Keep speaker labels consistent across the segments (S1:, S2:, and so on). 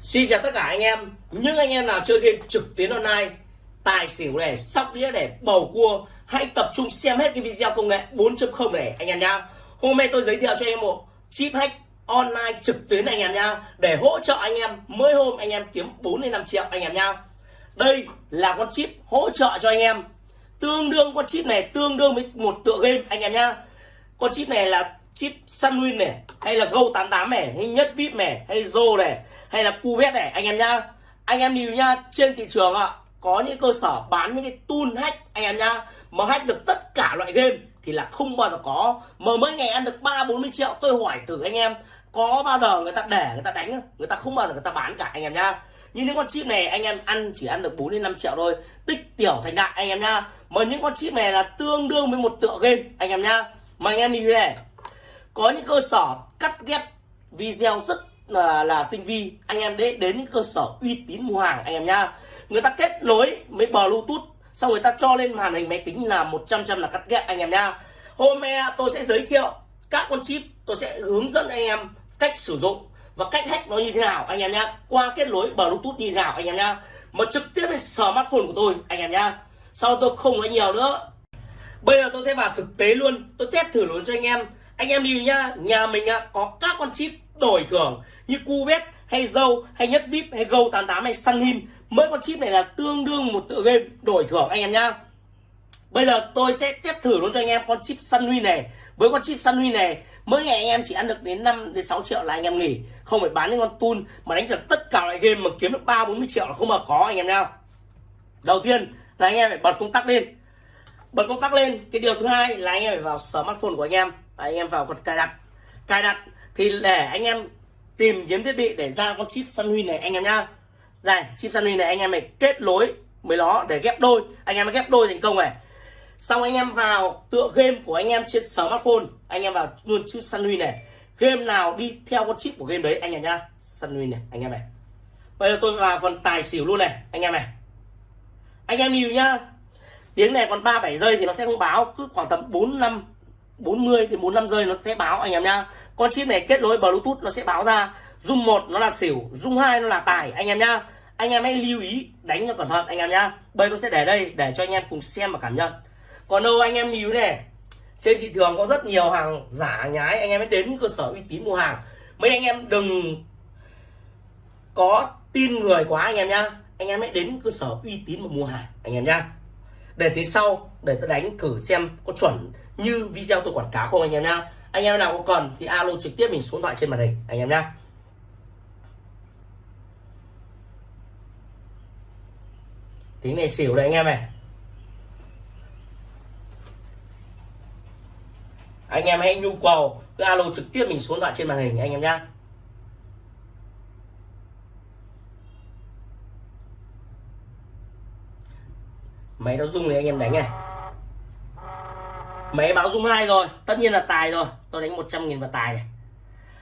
S1: Xin chào tất cả anh em. Những anh em nào chơi game trực tuyến online Tài xỉu này, sóc đĩa để bầu cua Hãy tập trung xem hết cái video công nghệ 4.0 này anh em nhá. Hôm nay tôi giới thiệu cho anh em một chip hack online trực tuyến anh em nhá Để hỗ trợ anh em mỗi hôm anh em kiếm 4 đến 5 triệu anh em nhá. Đây là con chip hỗ trợ cho anh em. Tương đương con chip này tương đương với một tựa game anh em nhá. Con chip này là chip Sunwin này hay là Go 88 này hay Nhất VIP này hay Zo này hay là Cubet này, anh em nhá. Anh em nhìn nhá, trên thị trường ạ, có những cơ sở bán những cái tool hack, anh em nhá, mà hack được tất cả loại game thì là không bao giờ có. Mà mấy ngày ăn được ba, bốn mươi triệu, tôi hỏi thử anh em, có bao giờ người ta để, người ta đánh người ta không bao giờ người ta bán cả, anh em nhá. Nhưng những con chip này, anh em ăn chỉ ăn được 4 đến 5 triệu thôi. Tích tiểu thành đại, anh em nhá. Mà những con chip này là tương đương với một tựa game, anh em nhá. Mà anh em nhìn này, có những cơ sở cắt ghép video rất là, là tinh vi. Anh em đến đến cơ sở uy tín mua hàng anh em nhá. Người ta kết nối với bluetooth xong người ta cho lên màn hình máy tính là 100 trăm là cắt ghép anh em nhá. Hôm nay tôi sẽ giới thiệu các con chip tôi sẽ hướng dẫn anh em cách sử dụng và cách hack nó như thế nào anh em nhá. Qua kết nối bluetooth như thế nào anh em nhá. Mà trực tiếp lên smartphone của tôi anh em nhá. Sau tôi không nói nhiều nữa. Bây giờ tôi sẽ vào thực tế luôn. Tôi test thử luôn cho anh em. Anh em đi nhá nhà mình có các con chip đổi thưởng như Cubet hay dâu hay nhất vip hay go 88 hay sunhin mỗi con chip này là tương đương một tựa game đổi thưởng anh em nhá. Bây giờ tôi sẽ test thử luôn cho anh em con chip sunwin này. Với con chip sunwin này, mỗi ngày anh em chỉ ăn được đến 5 đến 6 triệu là anh em nghỉ. Không phải bán những con tool mà đánh được tất cả loại game mà kiếm được ba, bốn mươi triệu là không mà có anh em nhá. Đầu tiên là anh em phải bật công tắc lên. Bật công tắc lên, cái điều thứ hai là anh em phải vào smartphone của anh em. Anh em vào phần cài đặt cài đặt thì để anh em tìm kiếm thiết bị để ra con chip Sunwin này anh em nhá. Này, chip Sunwin này anh em này kết nối với nó để ghép đôi. Anh em mới ghép đôi thành công này. Xong anh em vào tựa game của anh em trên smartphone, anh em vào luôn chip Sunwin này. Game nào đi theo con chip của game đấy, anh em nhá. Sunwin này, anh em này. Bây giờ tôi vào phần tài xỉu luôn này, anh em này. Anh em nhìn nhá. Tiếng này còn 37 giây thì nó sẽ không báo, cứ khoảng tầm 4 năm 40 đến 45 giây nó sẽ báo anh em nhá. Con chip này kết nối bluetooth nó sẽ báo ra. Dung một nó là xỉu dung hai nó là tài anh em nhá. Anh em hãy lưu ý, đánh cho cẩn thận anh em nhá. Bây tôi sẽ để đây, để cho anh em cùng xem và cảm nhận. Còn đâu anh em lưu này, trên thị trường có rất nhiều hàng giả nhái, anh em hãy đến cơ sở uy tín mua hàng. Mấy anh em đừng có tin người quá anh em nhá. Anh em hãy đến cơ sở uy tín mà mua hàng, anh em nhá. Để thế sau, để tôi đánh thử xem có chuẩn như video tôi quảng cáo không anh em nhá. Anh em nào có cần thì alo trực tiếp mình số điện thoại trên màn hình, anh em nhá. Tính này xỉu đấy anh em này. Anh em hãy nhu cầu, cứ alo trực tiếp mình số điện thoại trên màn hình, anh em nhá. Máy nó rung thì anh em đánh này máy báo rung hai rồi, tất nhiên là tài rồi. Tôi đánh 100 nghìn vào tài này.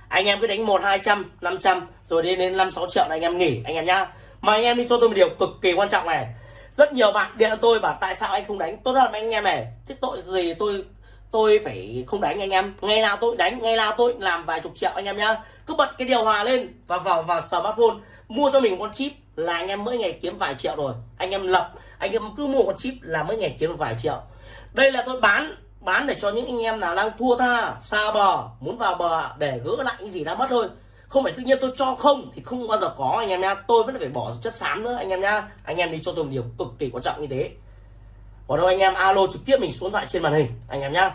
S1: Anh em cứ đánh một, hai trăm, năm trăm, rồi đến đến năm, sáu triệu là anh em nghỉ, anh em nhá. Mà anh em đi cho tôi một điều cực kỳ quan trọng này. Rất nhiều bạn điện cho tôi bảo tại sao anh không đánh? Tốt hơn anh em này. Thế tội gì tôi tôi phải không đánh anh em. Ngày nào tôi đánh, ngày nào tôi làm vài chục triệu anh em nhá. Cứ bật cái điều hòa lên và vào vào smartphone. Mua cho mình con chip là anh em mỗi ngày kiếm vài triệu rồi. Anh em lập, anh em cứ mua con chip là mỗi ngày kiếm vài triệu. Đây là tôi bán bán để cho những anh em nào đang thua tha xa bờ muốn vào bờ để gỡ lại những gì đã mất thôi không phải tự nhiên tôi cho không thì không bao giờ có anh em nha tôi vẫn phải bỏ chất xám nữa anh em nha anh em đi cho tôi một điều cực kỳ quan trọng như thế còn đâu anh em alo trực tiếp mình xuống thoại trên màn hình anh em nhá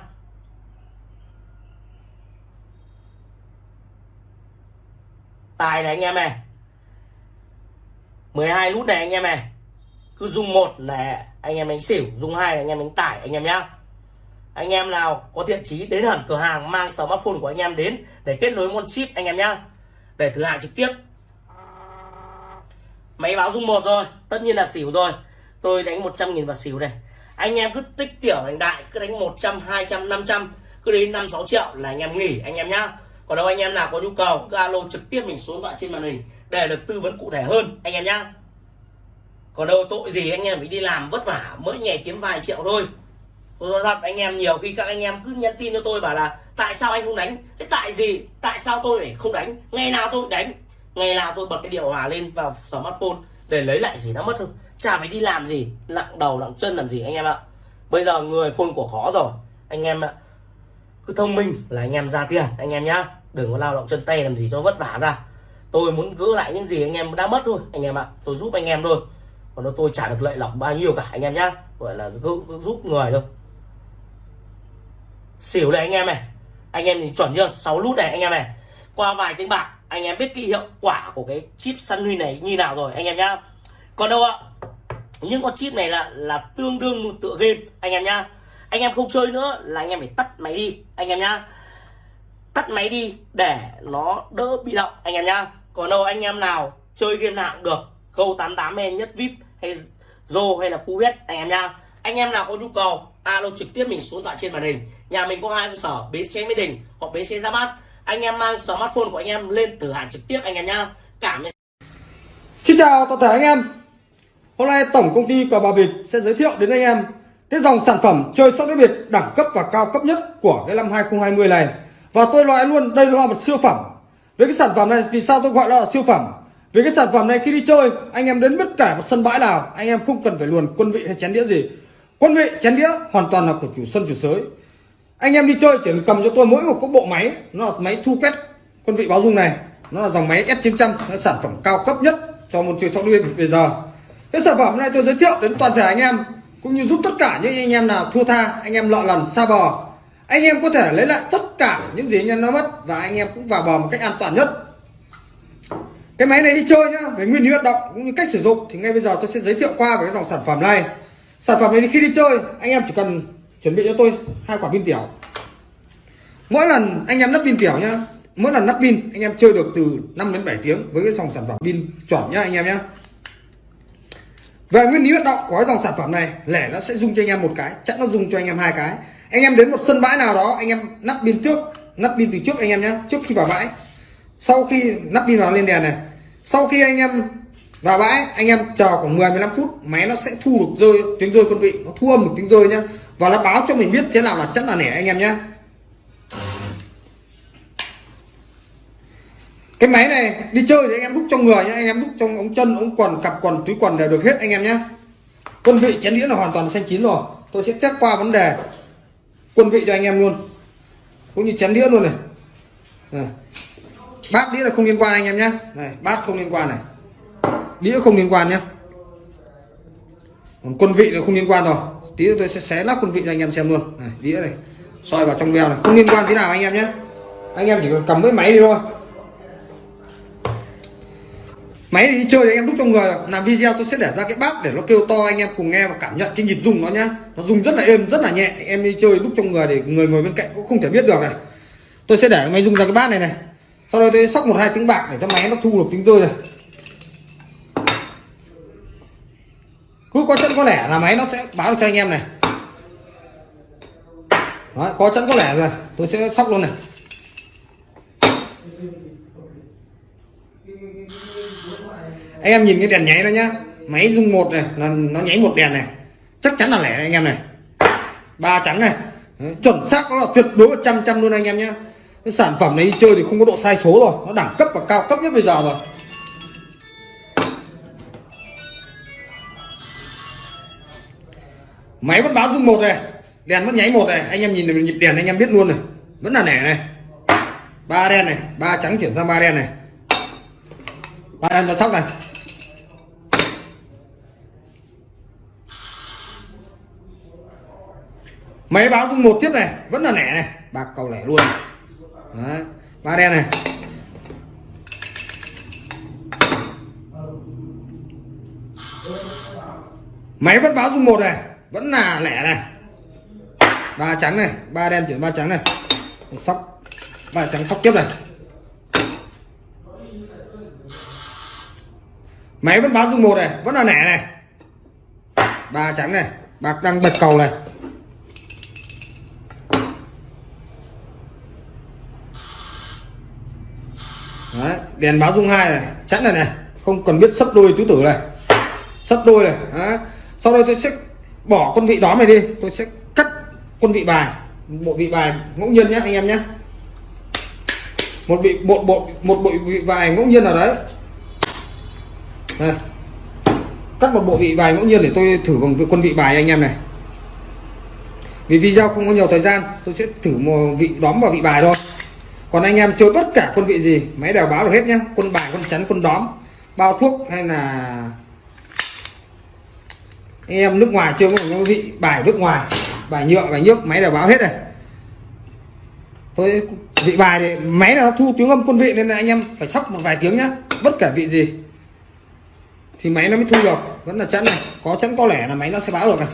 S1: tài này anh em này 12 nút này anh em này cứ dùng một là anh em đánh xỉu dùng hai là anh em đánh tải anh em nhá anh em nào có thiện chí đến hẳn cửa hàng mang smartphone của anh em đến để kết nối con chip anh em nhá. Để thử hàng trực tiếp. Máy báo dung một rồi, tất nhiên là xỉu rồi. Tôi đánh 100 nghìn vào xỉu này. Anh em cứ tích tiểu thành đại, cứ đánh 100 200 500 cứ đến 5 6 triệu là anh em nghỉ, anh em nhá. Còn đâu anh em nào có nhu cầu, cứ alo trực tiếp mình số điện thoại trên màn hình để được tư vấn cụ thể hơn, anh em nhá. Còn đâu tội gì anh em phải đi làm vất vả, mỗi ngày kiếm vài triệu thôi tôi nói thật anh em nhiều khi các anh em cứ nhắn tin cho tôi bảo là, tại sao anh không đánh? Thế tại gì? Tại sao tôi lại không đánh? Ngày nào tôi đánh. Ngày nào tôi bật cái điều hòa lên vào smartphone để lấy lại gì nó mất không chả phải đi làm gì, nặng đầu, nặng chân làm gì anh em ạ. Bây giờ người khôn của khó rồi. Anh em ạ, cứ thông minh là anh em ra tiền, anh em nhá. Đừng có lao động chân tay làm gì cho vất vả ra. Tôi muốn gỡ lại những gì anh em đã mất thôi, anh em ạ. Tôi giúp anh em thôi. Còn nó tôi trả được lợi lộc bao nhiêu cả, anh em nhá. Gọi là giúp người thôi xỉu này anh em này anh em thì chuẩn chưa 6 lút này anh em này qua vài tiếng bạc anh em biết cái hiệu quả của cái chip săn huy này như nào rồi anh em nhá còn đâu ạ những con chip này là là tương đương một tựa game anh em nhá anh em không chơi nữa là anh em phải tắt máy đi anh em nhá tắt máy đi để nó đỡ bị động anh em nhá còn đâu anh em nào chơi game nào cũng được câu 88 hay nhất vip hay Zô hay là Cuvette anh em nhá anh em nào có nhu cầu alo, trực tiếp mình xuống tọa trên màn hình. Nhà mình có hai cơ sở, bến xe mỹ đình hoặc bến xe ra bát. Anh em mang smartphone của anh em lên từ hàng trực tiếp anh em nhá. Cảm
S2: Xin chào toàn thể anh em. Hôm nay Tổng Công ty Cờ Bà Việt sẽ giới thiệu đến anh em cái dòng sản phẩm chơi sóc đĩa biệt đẳng cấp và cao cấp nhất của cái năm 2020 này. Và tôi loại luôn, đây là một siêu phẩm. Với cái sản phẩm này, vì sao tôi gọi là siêu phẩm? Vì cái sản phẩm này khi đi chơi, anh em đến bất cả một sân bãi nào, anh em không cần phải luồn quân vị hay chén đĩa gì quân vị chén đĩa hoàn toàn là của chủ sân, chủ sới. Anh em đi chơi chỉ cần cầm cho tôi mỗi một cái bộ máy, nó là máy thu quét quân vị báo dung này. Nó là dòng máy S900 nó sản phẩm cao cấp nhất cho môn chơi sóc đĩa bây giờ. Cái sản phẩm này tôi giới thiệu đến toàn thể anh em, cũng như giúp tất cả những anh em nào thua tha, anh em lọ lần xa bò anh em có thể lấy lại tất cả những gì anh em nó mất và anh em cũng vào bò một cách an toàn nhất. Cái máy này đi chơi nhá, về nguyên lý hoạt động cũng như cách sử dụng, thì ngay bây giờ tôi sẽ giới thiệu qua về cái dòng sản phẩm này sản phẩm này khi đi chơi, anh em chỉ cần chuẩn bị cho tôi hai quả pin tiểu. Mỗi lần anh em lắp pin tiểu nhá, mỗi lần lắp pin, anh em chơi được từ 5 đến 7 tiếng với cái dòng sản phẩm pin chuẩn nhá anh em nhá. Về nguyên lý hoạt động của cái dòng sản phẩm này, lẻ nó sẽ dùng cho anh em một cái, chắc nó dùng cho anh em hai cái. Anh em đến một sân bãi nào đó, anh em nắp pin trước, nắp pin từ trước anh em nhé trước khi vào bãi. Sau khi nắp pin vào lên đèn này, sau khi anh em vào bãi anh em chờ khoảng 10 15 phút máy nó sẽ thu được rơi tiếng rơi con vị. Nó thu âm một tiếng rơi nhá. Và nó báo cho mình biết thế nào là chắc là nẻ anh em nhé cái máy này đi chơi thì anh em đúc trong người nhá. Anh em đúc trong ống chân ống quần cặp quần túi quần đều được hết anh em nhé quân vị chén đĩa là hoàn toàn xanh chín rồi. Tôi sẽ test qua vấn đề quân vị cho anh em luôn. Cũng như chén đĩa luôn này, này. bát đĩa là không liên quan anh em nhé này bát không liên quan này đĩa không liên quan nhé. Còn quân vị nó không liên quan rồi. Tí nữa tôi sẽ xé lắp quân vị cho anh em xem luôn. Này, đĩa này, soi vào trong veo này. Không liên quan thế nào anh em nhé. Anh em chỉ cần cầm cái máy đi thôi. Máy thì đi chơi thì anh em đúc trong người làm video tôi sẽ để ra cái bát để nó kêu to, anh em cùng nghe và cảm nhận cái nhịp rung nó nhá. Nó rung rất là êm, rất là nhẹ. Em đi chơi đúc trong người để người ngồi bên cạnh cũng không thể biết được này. Tôi sẽ để máy rung ra cái bát này này. Sau đó tôi sóc một hai tiếng bạc để cho máy nó thu được tiếng rơi này. Cứ có chẵn có lẻ là máy nó sẽ báo được cho anh em này. Đó, có chẵn có lẻ rồi tôi sẽ sóc luôn này. Anh em nhìn cái đèn nháy đó nhá. Máy rung một này là nó nháy một đèn này. Chắc chắn là lẻ anh em này. Ba trắng này. Chuẩn xác nó là tuyệt đối một trăm trăm luôn anh em nhé cái sản phẩm này đi chơi thì không có độ sai số rồi. Nó đẳng cấp và cao cấp nhất bây giờ rồi. Máy vẫn báo rung một này, đèn vẫn nháy một này. Anh em nhìn nhịp đèn, anh em biết luôn này. Vẫn là nẻ này. Ba đen này, ba trắng chuyển sang ba đen này. Ba đen ra sóc này. Máy báo dung một tiếp này, vẫn là nẻ này. Bạc cầu lẻ luôn. Đấy. ba đen này. Máy vẫn báo dung một này vẫn là lẻ này. Ba trắng này ba đen chuyển ba trắng này. Sóc ba trắng sóc tiếp này. Máy vẫn báo dung một này vẫn là lẻ này. Ba trắng này bạc đang bật cầu này. Đấy, đèn báo dung hai này chắn này này. Không cần biết sấp đôi tứ tử này. Sấp đôi này Đấy. sau đây tôi sẽ bỏ con vị đó này đi, tôi sẽ cắt con vị bài, bộ vị bài ngẫu nhiên nhé anh em nhé một bị một bộ một bộ vị bài ngẫu nhiên nào đấy. Đây. cắt một bộ vị bài ngẫu nhiên để tôi thử bằng quân vị bài anh em này. Vì video không có nhiều thời gian, tôi sẽ thử một vị, đóm vào vị bài thôi. Còn anh em chơi tất cả quân vị gì, máy đều báo được hết nhá. Quân bài quân chắn quân đóm, bao thuốc hay là anh em nước ngoài chưa có vị bài nước ngoài, bài nhựa, bài nhức máy đều báo hết này tôi vị bài thì máy là nó thu tiếng âm quân vị nên là anh em phải sóc một vài tiếng nhá, bất kể vị gì. Thì máy nó mới thu được, vẫn là chẵn này, có chẵn có lẻ là máy nó sẽ báo được này.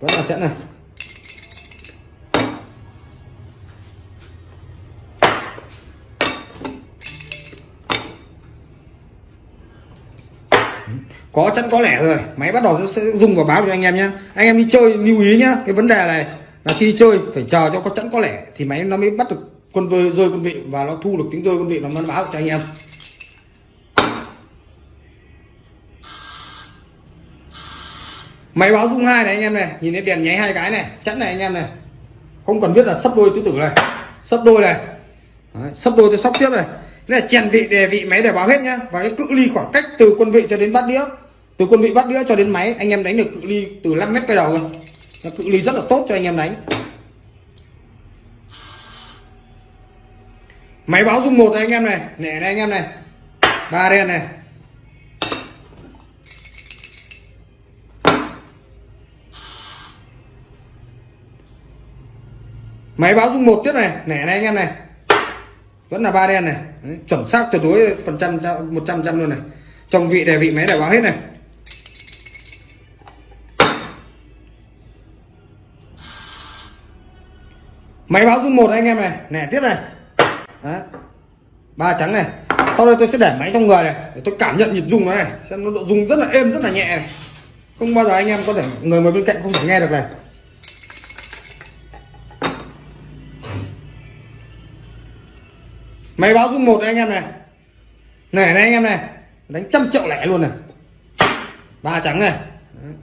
S2: Vẫn là chẵn này. Có chẵn có lẻ rồi máy bắt đầu nó sẽ dùng và báo cho anh em nhé anh em đi chơi lưu ý nhá. Cái vấn đề này là khi chơi phải chờ cho có chẵn có lẻ thì máy nó mới bắt được quân vơi rơi quân vị và nó thu được tiếng rơi quân vị nó mới báo cho anh em. Máy báo rung hai này anh em này. Nhìn thấy đèn nháy hai cái này. Chẵn này anh em này. Không cần biết là sắp đôi tứ tử này. Sắp đôi này. Đấy, sắp đôi tôi sóc tiếp này. Đây là chèn vị đề vị máy để báo hết nhá. Và cái cự ly khoảng cách từ quân vị cho đến bát đĩa từ quân vị bắt đĩa cho đến máy anh em đánh được cự ly từ 5 mét cái đầu rồi. Nó cự ly rất là tốt cho anh em đánh. Máy báo dung một này anh em này nẻ này anh em này ba đen này. Máy báo dung một tiếp này nẻ này anh em này. Vẫn là ba đen này. Đấy, chuẩn xác tuyệt đối phần trăm một trăm trăm luôn này. Trong vị đề vị máy để báo hết này. Máy báo dung một anh em này. Nè, tiếp này. Đấy. ba trắng này. Sau đây tôi sẽ để máy trong người này, để tôi cảm nhận nhịp rung nó này. Xem nó độ rung rất là êm, rất là nhẹ này. Không bao giờ anh em có thể, người ngồi bên cạnh không thể nghe được này. Máy báo dung một anh em này. Này này anh em này. Đánh trăm triệu lẻ luôn này. Ba trắng này Đấy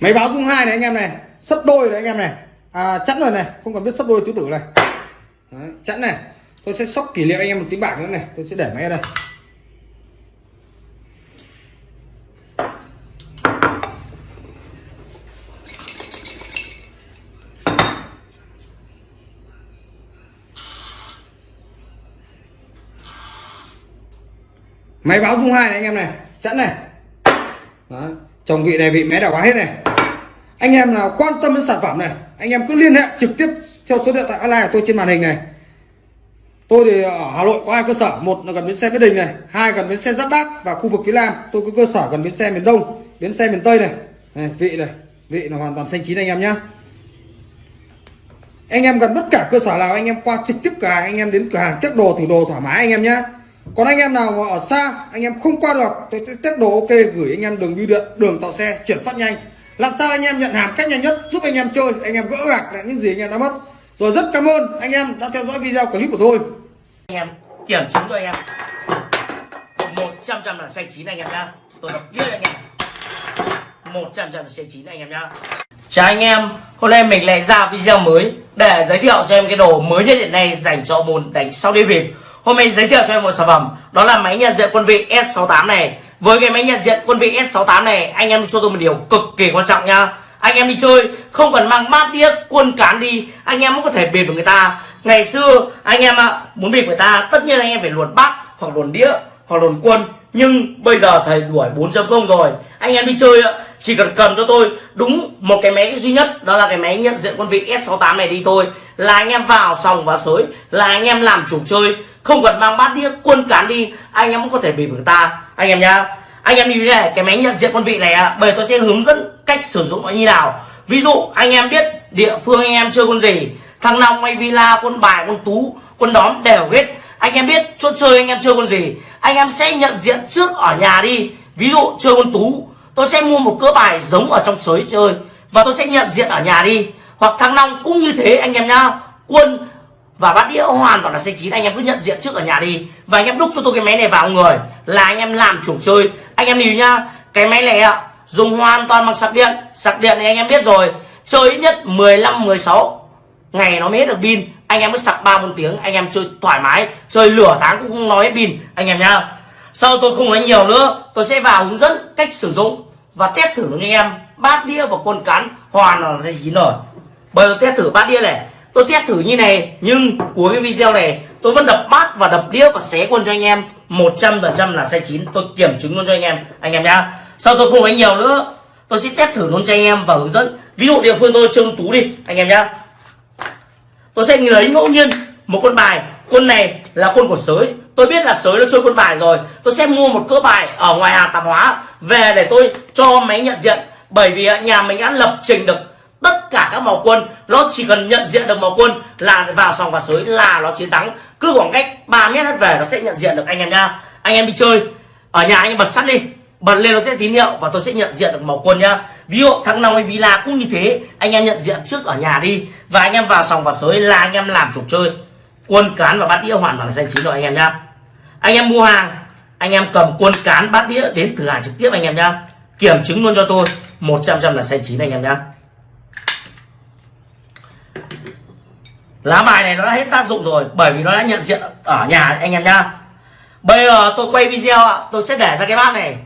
S2: máy báo dung hai này anh em này sấp đôi này anh em này. À, chẵn rồi này không cần biết sấp đôi tứ tử này. Đấy, chẵn này. Tôi sẽ sóc kỷ niệm anh em một tiếng bạc nữa này tôi sẽ để máy ở đây. Máy báo dung hai này anh em này chẵn này. Đó. chồng vị này vị máy đảo quá hết này anh em nào quan tâm đến sản phẩm này anh em cứ liên hệ trực tiếp theo số điện thoại online của tôi trên màn hình này. Tôi thì ở hà nội có hai cơ sở một là gần bến xe mỹ đình này hai gần bến xe giáp bát và khu vực phía nam. Tôi có cơ sở gần bến xe miền đông bến xe miền tây này, này vị này vị là hoàn toàn xanh chín anh em nhé anh em gần tất cả cơ sở nào anh em qua trực tiếp cửa hàng anh em đến cửa hàng test đồ thử đồ thoải mái anh em nhé còn anh em nào ở xa anh em không qua được tôi sẽ test đồ ok gửi anh em đường bưu điện đường tàu xe chuyển phát nhanh làm sao anh em nhận hàng cách nhanh nhất, giúp anh em chơi, anh em gỡ gạc lại những gì anh em đã mất. Rồi rất cảm ơn anh em đã theo dõi video clip của tôi.
S1: Anh em, kiểm chứng cho anh em. Một trăm trăm là xanh chín anh em nhá. Tôi đọc biết anh em. Một trăm trăm là xanh chín anh em nhá. Chào anh em, hôm nay mình lại ra video mới để giới thiệu cho em cái đồ mới nhất hiện nay dành cho môn đánh sau đi bịp. Hôm nay giới thiệu cho em một sản phẩm, đó là máy nhận diện quân vị S68 này với cái máy nhận diện quân vị S68 này, anh em cho tôi một điều cực kỳ quan trọng nha anh em đi chơi, không cần mang bát đĩa, quân cán đi, anh em cũng có thể bịp được người ta. Ngày xưa, anh em ạ, muốn bịp người ta, tất nhiên anh em phải luồn bát hoặc luồn đĩa hoặc luồn quân nhưng bây giờ thầy đuổi 4.0 rồi. Anh em đi chơi ạ. Chỉ cần cầm cho tôi. Đúng một cái máy duy nhất. Đó là cái máy nhận diện quân vị S68 này đi thôi. Là anh em vào sòng và sới. Là anh em làm chủ chơi. Không cần mang bát đĩa quân cán đi. Anh em cũng có thể bị người ta. Anh em nhá. Anh em như thế này cái máy nhận diện quân vị này à, tôi sẽ hướng dẫn cách sử dụng nó như nào. Ví dụ anh em biết địa phương anh em chơi quân gì. Thằng long hay villa quân bài quân tú quân đóm đều hết anh em biết chỗ chơi anh em chơi quân gì? Anh em sẽ nhận diện trước ở nhà đi. Ví dụ chơi quân tú, tôi sẽ mua một cỡ bài giống ở trong sới chơi và tôi sẽ nhận diện ở nhà đi. Hoặc thăng long cũng như thế anh em nhá. Quân và bát đĩa hoàn toàn là xanh chín, anh em cứ nhận diện trước ở nhà đi. Và anh em đúc cho tôi cái máy này vào người, là anh em làm chủ chơi. Anh em lưu nhá, cái máy này ạ, dùng hoàn toàn bằng sạc điện. Sạc điện thì anh em biết rồi, chơi ít nhất 15 16 ngày nó mới hết được pin anh em mới sạc ba bốn tiếng, anh em chơi thoải mái, chơi lửa tháng cũng không nói pin anh em nhá. Sau tôi không nói nhiều nữa, tôi sẽ vào hướng dẫn cách sử dụng và test thử với anh em. Bát đĩa và quân cán hoàn là dây chín rồi bây giờ test thử bát đĩa này. Tôi test thử như này, nhưng cuối cái video này, tôi vẫn đập bát và đập đĩa và xé quân cho anh em. 100% là sai chín, tôi kiểm chứng luôn cho anh em anh em nhá. Sau tôi không nói nhiều nữa, tôi sẽ test thử luôn cho anh em và hướng dẫn. Ví dụ địa phương tôi, trương tú đi, anh em nhá tôi sẽ lấy ngẫu nhiên một con bài. Quân này là quân của sới. Tôi biết là sới nó chơi quân bài rồi. Tôi sẽ mua một cỡ bài ở ngoài hàng tạp hóa về để tôi cho máy nhận diện. Bởi vì nhà mình đã lập trình được tất cả các màu quân. Nó chỉ cần nhận diện được màu quân là vào sòng và sới là nó chiến thắng. Cứ khoảng cách 3 mét hết về nó sẽ nhận diện được anh em nha. Anh em đi chơi. Ở nhà anh em bật sắt đi. Bật lên nó sẽ tín hiệu và tôi sẽ nhận diện được màu quân nhá ví dụ, thằng nào hay villa cũng như thế, anh em nhận diện trước ở nhà đi. Và anh em vào sòng và sới là anh em làm chủ chơi. Quân cán và bát đĩa hoàn toàn là xanh chín rồi anh em nhá. Anh em mua hàng, anh em cầm quân cán, bát đĩa đến thử hàng trực tiếp anh em nhá. Kiểm chứng luôn cho tôi 100 trăm là xanh chín anh em nhá. Lá bài này nó đã hết tác dụng rồi, bởi vì nó đã nhận diện ở nhà anh em nhá. Bây giờ tôi quay video ạ, tôi sẽ để ra cái bát này,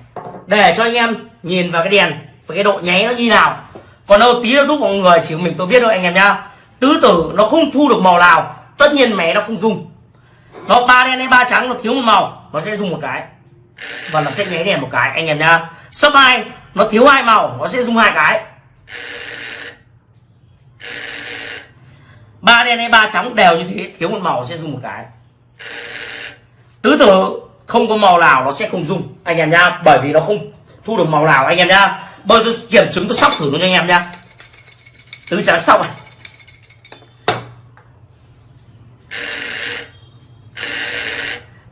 S1: để cho anh em nhìn vào cái đèn với cái độ nháy nó như nào? Còn đâu tí đâu đúc mọi người chỉ mình tôi biết thôi anh em nhá. Tứ tử nó không thu được màu nào. Tất nhiên mẹ nó không dùng. Nó ba đen hay ba trắng, nó thiếu một màu, nó sẽ dùng một cái. Và nó sẽ nháy đèn một cái, anh em nhá. Sấp hai, nó thiếu hai màu, nó sẽ dùng hai cái. Ba đen hay ba trắng đều như thế, thiếu một màu sẽ dùng một cái. Tứ tử không có màu nào nó sẽ không dùng, anh em nhá. Bởi vì nó không thu được màu nào, anh em nhá bây tôi kiểm chứng tôi sóc thử luôn cho anh em nhá. Tứ trắng sóc này.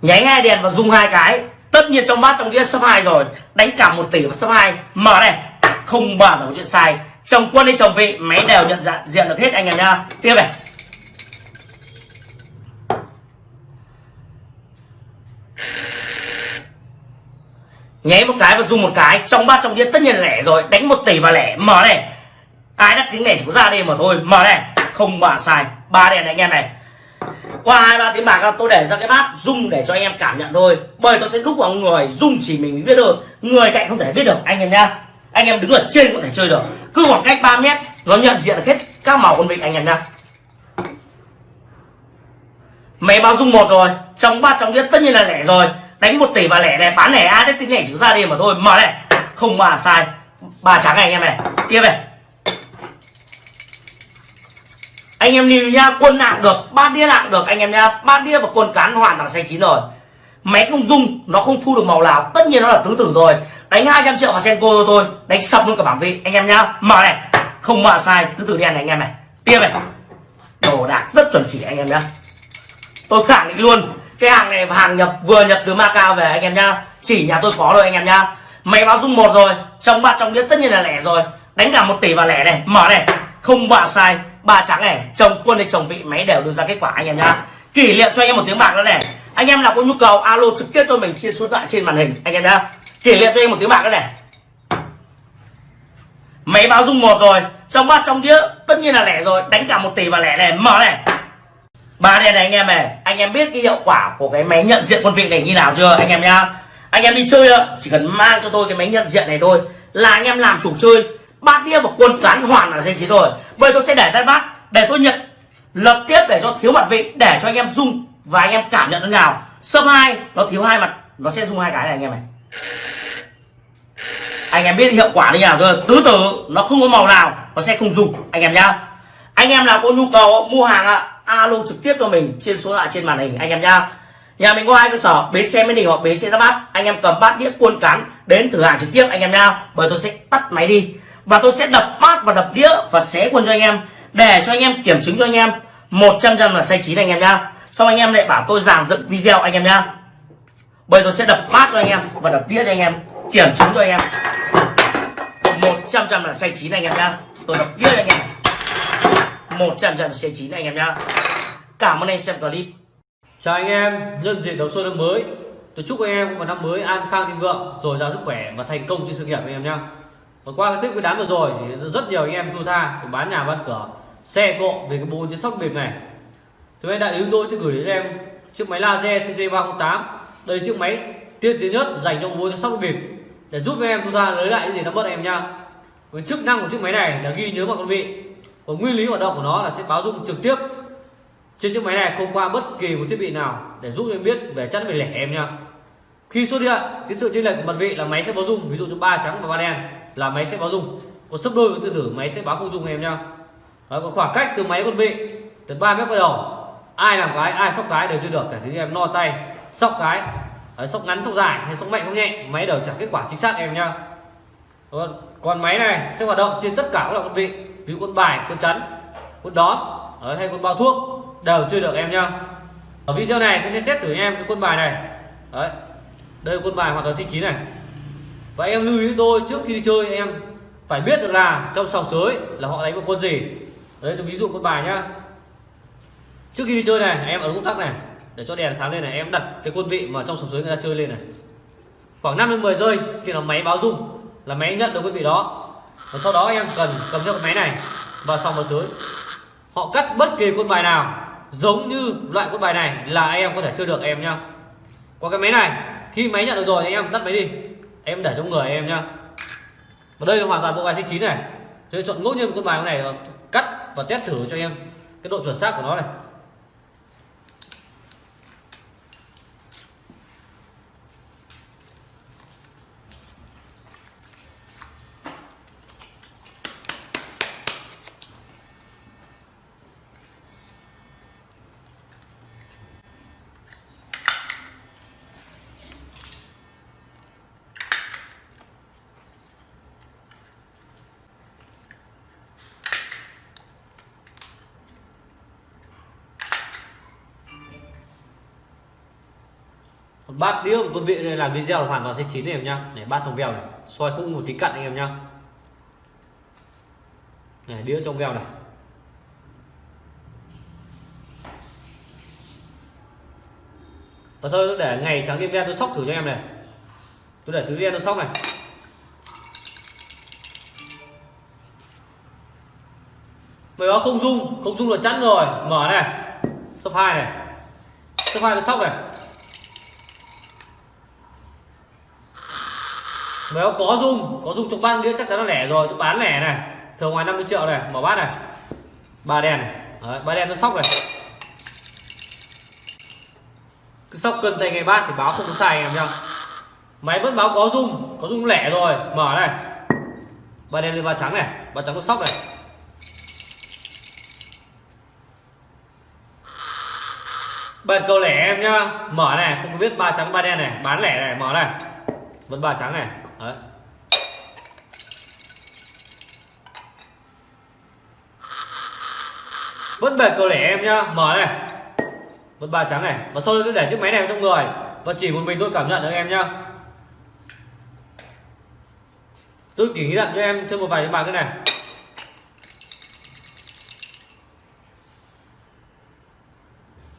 S1: Nháy hai đèn và dùng hai cái. Tất nhiên trong bát trong đĩa số hai rồi. Đánh cả một tỷ và số hai. Mở này. Không bao giờ có chuyện sai. Chồng quân hay chồng vị máy đều nhận dạng diện được hết anh em nha, tiếp này. Nháy một cái và dùng một cái, trong bát trong đĩa tất nhiên là lẻ rồi. Đánh một tỷ và lẻ, mở này. Ai đắt tiếng lẻ chỉ có ra đi mà thôi, mở này. Không mà sai. Ba đèn này, anh em này. Qua hai, ba tiếng bạc, tôi để ra cái bát rung để cho anh em cảm nhận thôi. Bởi tôi sẽ đúc vào người rung chỉ mình biết được người cạnh không thể biết được. Anh em nhá. Anh em đứng ở trên có thể chơi được. Cứ khoảng cách 3 mét, nó nhận diện hết các màu con vịt anh em nhá. Máy báo rung một rồi. Trong bát trong đĩa tất nhiên là lẻ rồi đánh một tỷ và lẻ này, bán lẻ ai đấy, tính lẻ chữ ra đi mà thôi, mở này. Không mà sai. Ba trắng này anh em này. Tiếp này. Anh em lưu nhá quân nặng được, ba đĩa nặng được anh em nhá ba đĩa và quân cán hoàn toàn xanh chín rồi. Máy không dung nó không thu được màu nào. Tất nhiên nó là tứ tử rồi. Đánh 200 triệu vào senko cho tôi đánh sập luôn cả bảng vị. Anh em nhá mở này. Không mà sai, tứ tử đen này anh em này. Tiếp này. Đồ đạc rất chuẩn chỉ anh em nhá. Tôi khẳng định luôn cái hàng này hàng nhập vừa nhập từ Macau về, anh em nhá. Chỉ nhà tôi có rồi anh em nhá. Máy báo dung một rồi, trong bát trong đĩa tất nhiên là lẻ rồi. Đánh cả một tỷ vào lẻ này, mở này. Không bạ sai ba trắng này. Chồng, quân hay chồng vị, máy đều đưa ra kết quả, anh em nhá. Kỷ niệm cho anh em một tiếng bạc nữa này. Anh em nào có nhu cầu, alo trực tiếp cho mình, chia số điện thoại trên màn hình, anh em nhá. Kỷ niệm cho anh em một tiếng bạc nữa này. Máy báo dung một rồi, trong bát trong đĩa, tất nhiên là lẻ rồi. Đánh cả một tỷ vào lẻ này, mở này ba đen này, anh em này, anh em biết cái hiệu quả của cái máy nhận diện quân vị này như nào chưa, anh em nhá? Anh em đi chơi ạ, chỉ cần mang cho tôi cái máy nhận diện này thôi, là anh em làm chủ chơi, bát đĩa và quân cán hoàn là danh trí rồi. Bây tôi sẽ để tay bát để tôi nhận, lập tiếp để cho thiếu mặt vị, để cho anh em dùng và anh em cảm nhận thế nào. Sấp hai, nó thiếu hai mặt, nó sẽ dùng hai cái này anh em này. Anh em biết hiệu quả như nào chưa? Tứ tử, nó không có màu nào, nó sẽ không dùng anh em nhá. Anh em nào có nhu cầu mua hàng ạ alo trực tiếp cho mình trên số lại trên màn hình, anh em nhá. Nhà mình có hai cơ sở, bến xe mới đình hoặc bến xe ra bát. Anh em cầm bát đĩa cuôn cán đến thử hàng trực tiếp, anh em nhá. Bởi tôi sẽ tắt máy đi. Và tôi sẽ đập bát và đập đĩa và xé quân cho anh em. Để cho anh em kiểm chứng cho anh em. 100 trăm là sai chín anh em nhá. Xong anh em lại bảo tôi giảng dựng video anh em nhá. Bởi tôi sẽ đập bát cho anh em và đập đĩa cho anh em. Kiểm chứng cho anh em. 100 trăm là sai chín anh em nhá. Tôi đập đĩa cho anh em. 100 trăm là xe chín anh em nhá. Cảm ơn anh xem clip.
S3: Chào anh em, nhân dịp đầu xuân năm mới. Tôi chúc anh em một năm mới an khang thịnh vượng Rồi giàu sức khỏe và thành công trên sự nghiệp anh em nhá. Và qua cái tết nguyên đán vừa rồi thì rất nhiều anh em thua tha bán nhà bán cửa Xe cộ về cái bộ trên sóc bịp này. Thì bên đại lý tôi sẽ gửi đến em chiếc máy laser CC308 Đây là chiếc máy tiên tiến nhất dành cho bộ trên sóc bịp Để giúp em chúng tha lấy lại những gì nó mất em nha Cái chức năng của chiếc máy này là ghi nhớ vào con vị. Còn nguyên lý hoạt động của nó là sẽ báo dung trực tiếp trên chiếc máy này không qua bất kỳ một thiết bị nào để giúp em biết về chất về lẻ em nha khi xuất hiện cái sự chênh lệch của mặt vị là máy sẽ báo dung ví dụ như ba trắng và ba đen là máy sẽ báo dung. Còn sấp đôi với từ tử máy sẽ báo không dung em nha Đấy, còn khoảng cách từ máy con vị từ 3 mét quay đầu. Ai làm cái ai sóc cái đều chưa được để thứ em no tay sóc cái. Đấy, sóc ngắn sóc dài hay sóc mạnh sóc nhẹ máy đều trả kết quả chính xác em nhá. Còn, còn máy này sẽ hoạt động trên tất cả các loại con vị ví dụ con bài, con chắn, con đón hay con bao thuốc, đều chơi được em nhá. Ở video này tôi sẽ test thử em cái quân bài này. Đấy, đây là quân bài hoàn toàn sinh chín này. Và em lưu ý tôi trước khi đi chơi em phải biết được là trong sòng sới là họ đánh một quân gì. Đấy, tôi ví dụ quân bài nhá. Trước khi đi chơi này, em ở công tắc này, để cho đèn sáng lên này, em đặt cái quân vị mà trong sòng sới người ta chơi lên này. Khoảng 5 đến 10 giây khi nó máy báo rung là máy nhận được quân vị đó và sau đó em cần cầm theo cái máy này và xong vào dưới. Họ cắt bất kỳ quân bài nào giống như loại quân bài này là em có thể chơi được em nhá. Qua cái máy này, khi máy nhận được rồi thì em tắt máy đi. Em để trong người em nhá. Và đây là hoàn toàn bộ bài sinh chín này. Tôi chọn ngẫu nhiên một quân bài này cắt và test thử cho em cái độ chuẩn xác của nó này. Bát đĩa của tôi vị này làm video là hoàn toàn sẽ chín này em nhá. Để bát trong veo này. Soi không một tí cặn anh em nhá. Này đĩa trong veo này. Và sau tôi để ngày trắng đêm đen tôi sóc thử cho em này. Tôi để tứ đen tôi sóc này. Mày đó không dung không dung là chắn rồi. Mở này. Sấp hai này. Sấp hai tôi sóc này. Nếu có dung có dung trong bát đĩa chắc chắn là lẻ rồi tôi bán lẻ này. Thường ngoài 50 triệu này mở bát này. Ba đèn Đấy, ba đèn nó sóc này. Cứ sóc cân tay ngay bát thì báo không có sai em nhá. Máy vẫn báo có dung có dung lẻ rồi mở này. Ba đen lên ba trắng này ba trắng nó sóc này. Bật cầu lẻ em nhá mở này không có biết ba trắng ba đen này bán lẻ này mở này. Vẫn ba trắng này. Đấy. vẫn bệt cầu lẻ em nhá. Mở này. Vẫn ba trắng này. Và sau đó tôi để chiếc máy này trong người. Và chỉ một mình tôi cảm nhận được em nhá. Tôi chỉ nghĩ nhận cho em thêm một vài cái bàn cái này.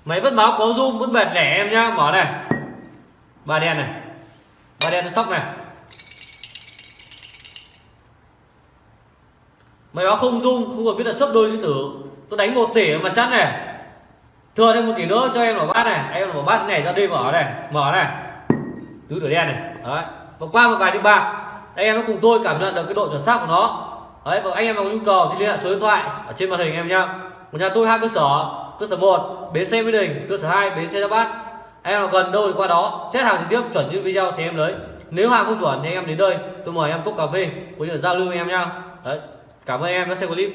S3: Máy vẫn báo có zoom vẫn bệt lẻ em nhá. Mở này. Ba đen này. Ba đen nó sóc này. Máy báo không dung, không cần biết là sấp đôi lý tử tôi đánh một tỷ mà chắc này. Thừa thêm một tỷ nữa cho em mở bát này. Em mở bát này ra đi mở này. Mở này. Tứ tử đen này. Đấy. Và qua một vài tiếng ba anh em cùng tôi cảm nhận được cái độ chuẩn xác của nó. Đấy, và anh em có nhu cầu thì liên hệ số điện thoại ở trên màn hình em nhá. Của nhà tôi hai cơ sở cơ sở 1 bến xe mỹ đình, cơ sở 2 bến xe giáp bát. Anh em nào gần đâu thì qua đó, test hàng trực tiếp chuẩn như video thì em lấy. Nếu hàng không chuẩn thì anh em đến đây, tôi mời em cốc cà phê cũng thể giao lưu với em nhá. Đấy cảm ơn em đã xem clip.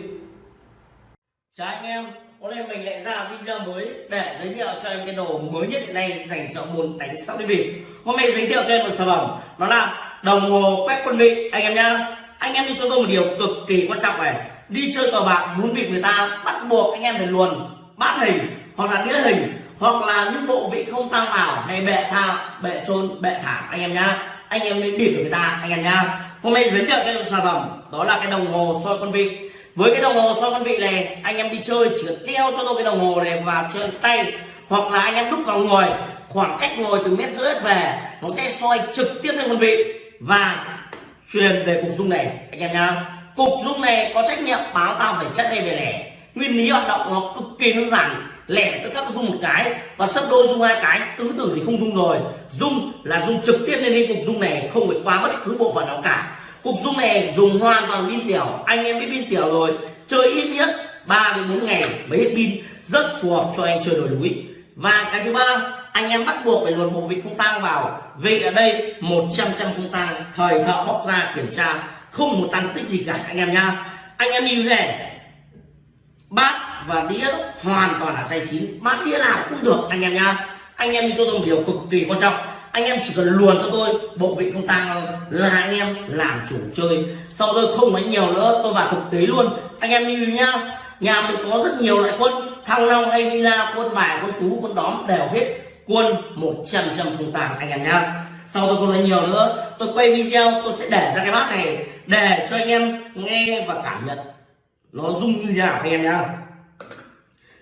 S1: Chào anh em, hôm nay mình lại ra video mới để giới thiệu cho em cái đồ mới nhất hiện nay dành cho môn đánh sóc đi bịp. Hôm nay giới thiệu cho em một sản phẩm, nó là đồng hồ quét quân vị, anh em nhá. Anh em đi cho tôi một điều cực kỳ quan trọng này. Đi chơi cờ bạc muốn bịp người ta bắt buộc anh em phải luồn bát hình, hoặc là đĩa hình, hoặc là những bộ vị không tăng vào hay bệ tha, bệ trôn bệ thảm, anh em nhá. Anh em mới bịp được người ta, anh em nhá. Hôm nay giới thiệu cho em một sản phẩm đó là cái đồng hồ soi con vị với cái đồng hồ soi con vị này, anh em đi chơi chỉ cần đeo cho tôi cái đồng hồ này vào trên tay, hoặc là anh em đúc vào người, khoảng cách ngồi từ mét rưỡi về, nó sẽ soi trực tiếp lên con vị và truyền về cục dung này, anh em nhá. Cục dung này có trách nhiệm báo tao phải chất đây về lẻ. Nguyên lý hoạt động nó cực kỳ đơn giản, lẻ tức các dung một cái và sấp đôi dung hai cái, tứ tử thì không dung rồi. Dung là dung trực tiếp lên cái cục dung này, không phải qua bất cứ bộ phận nào cả cục dung này dùng hoàn toàn pin tiểu. Anh em biết pin tiểu rồi. Chơi ít nhất 3 đến 4 ngày mới hết pin. Rất phù hợp cho anh chơi đồi núi và cái thứ ba, anh em bắt buộc phải luồn bộ vị không tang vào. Vị ở đây 100 trăm không tang, thời thợ bóc ra kiểm tra. Không một tăng tích gì cả, anh em nhá. Anh em như thế này. Bát và đĩa hoàn toàn là say chín. Bát đĩa nào cũng được, anh em nhá. Anh em cho tôi một điều cực kỳ quan trọng anh em chỉ cần luồn cho tôi, bộ vị không tang là anh em làm chủ chơi. Sau tôi không nói nhiều nữa, tôi vào thực tế luôn. Anh em như nhá. Nhà mình có rất nhiều loại quân. Thăng long, hay villa quân bài, quân tú, quân đóm đều hết quân 100 trăm không tàng anh em nhá. Sau tôi không nói nhiều nữa, tôi quay video, tôi sẽ để ra cái bát này để cho anh em nghe và cảm nhận. Nó rung như thế nào anh em nhá.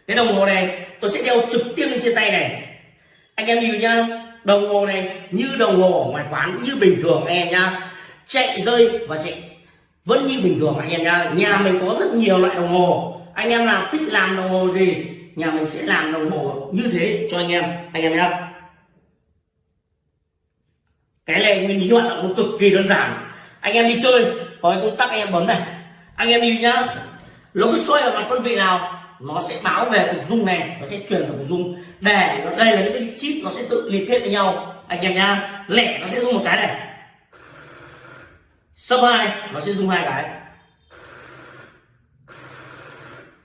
S1: Cái đồng hồ này, tôi sẽ đeo trực tiếp lên trên tay này. Anh em nhìn nhá đồng hồ này như đồng hồ ở ngoài quán, như bình thường anh em nhá. Chạy rơi và chạy vẫn như bình thường anh em nhá. Nhà mình có rất nhiều loại đồng hồ. Anh em nào thích làm đồng hồ gì, nhà mình sẽ làm đồng hồ như thế cho anh em anh em nhá. Cái này nguyên lý hoạt động nó cực kỳ đơn giản. Anh em đi chơi, có cái công tắc anh em bấm này. Anh em đi nhá. Nó cứ xoay ở mặt quân vị nào? Nó sẽ báo về cục dung này, nó sẽ truyền vào cục dung. Để nó đây là những cái chip nó sẽ tự liên kết với nhau. Anh em nhá, lẻ nó sẽ dùng một cái này. Sấp hai, nó sẽ dùng hai cái.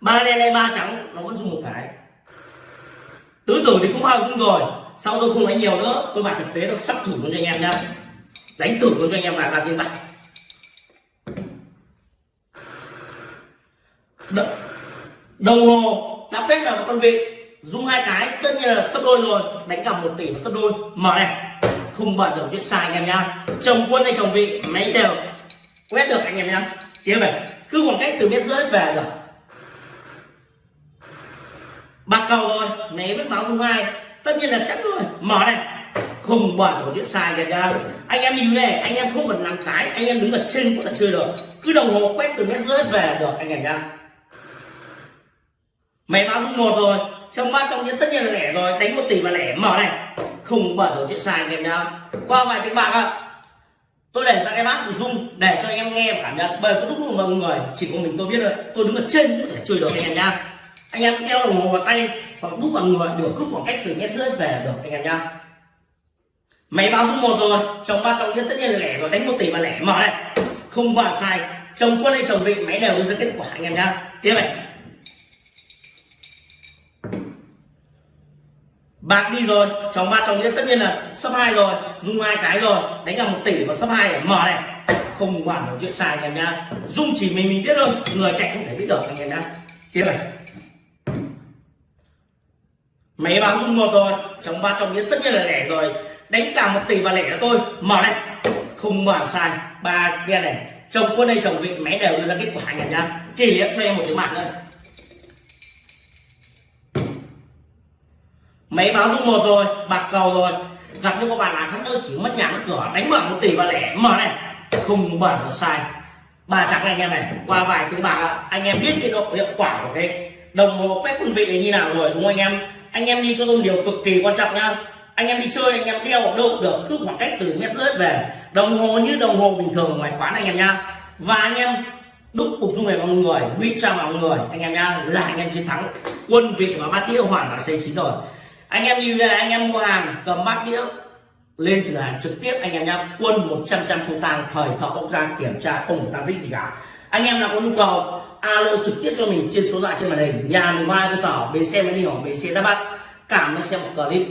S1: Ba đen hay ba trắng, nó vẫn dùng một cái. Tứ tử thì không bao dung rồi. Sau tôi không nói nhiều nữa, tôi vào thực tế tôi sắp thử luôn cho anh em nhá. Đánh thử luôn cho anh em vào ba tiếng bạc đồng hồ nắp tết là một con vị. Dùng hai cái, tất nhiên là sấp đôi rồi. Đánh cả một tỷ và sấp đôi. Mở này. Không bao giờ chuyện sai anh em nhá. Chồng quân hay chồng vị, máy đều. Quét được anh em nhá. Tiếp này. Cứ khoảng cách từ mét rưỡi về được. Bạc cầu rồi né với báo dung hai tất nhiên là chắc rồi. Mở này. Không bao giờ chuyện sai em nhá. Anh em như này, anh em không cần làm cái. Anh em đứng ở trên cũng là chơi được. Cứ đồng hồ quét từ mét rưỡi về được anh em nhá máy báo dung một rồi. Trong ba trong những tất nhiên là lẻ rồi. Đánh một tỷ mà lẻ. Mở này. Không bao giờ chuyện sai anh em nhá. Qua vài tiếng bạc ạ. Tôi để ra cái bát của dung để cho anh em nghe và cảm nhận. Bởi có lúc mọi người, chỉ có mình tôi biết rồi tôi đứng ở trên cũng thể chơi được anh em nhá. Anh em đeo đồng hồ vào tay hoặc đúc vào người được cứ khoảng cách từ mét rưỡi về được anh em nhá. Máy báo dung một rồi. Trong ba trong những tất nhiên là lẻ rồi. Đánh một tỷ mà lẻ. Mở này. Không bao sai. Chồng quân hay chồng vị, máy đều đưa ra kết quả anh em nhá. Tiếp này. Bạc đi rồi chồng ba chồng nhất tất nhiên là sấp hai rồi dùng hai cái rồi. Đánh cả một tỷ và sấp hai để mở này. Không hoàn thành chuyện xài anh em nhá. Dung chỉ mình mình biết thôi, người cạnh không thể biết được anh em nhá. Tiếp này. Máy báo dung một rồi chồng ba chồng nhất tất nhiên là lẻ rồi. Đánh cả một tỷ và lẻ cho tôi, mở này. Không hoàn sai, ba đen này. Chồng quân đây chồng vị máy đều đưa ra kết quả anh em nhá. Kỷ niệm cho em một cái mạng nữa này. Máy báo dung một rồi, bạc cầu rồi. Gặp những các bạn là khán ơi chỉ mất nhà, mất cửa, đánh mở một tỷ và lẻ. Mở này. Không mở giờ sai. Bà chắc anh em này. Qua vài thứ bà, anh em biết cái độ hiệu quả của cái đồng hồ quét quân vị này như nào rồi, đúng không anh em? Anh em đi cho tôi điều cực kỳ quan trọng nhá anh em đi chơi, anh em đeo ở đâu cũng được cứ khoảng cách từ mét rưỡi về. Đồng hồ như đồng hồ bình thường ngoài quán anh em nhá và anh em đúc cục dung này vào người nguy trang vào người, anh em nhá là anh em chiến thắng. Quân vị và bát đĩa hoàn toàn xây chín rồi anh em như là anh em mua hàng, cầm bát đĩa, lên cửa hàng trực tiếp, anh em nhá, quân 100 trăm không tăng thời thợ bốc ra kiểm tra, không có tăng tích gì cả. Anh em nào có nhu cầu, alo trực tiếp cho mình trên số điện thoại trên màn hình, nhà mình mai cơ sở, bến xe mới đi hỏi bến xe ra bắt cảm ơn xem một clip.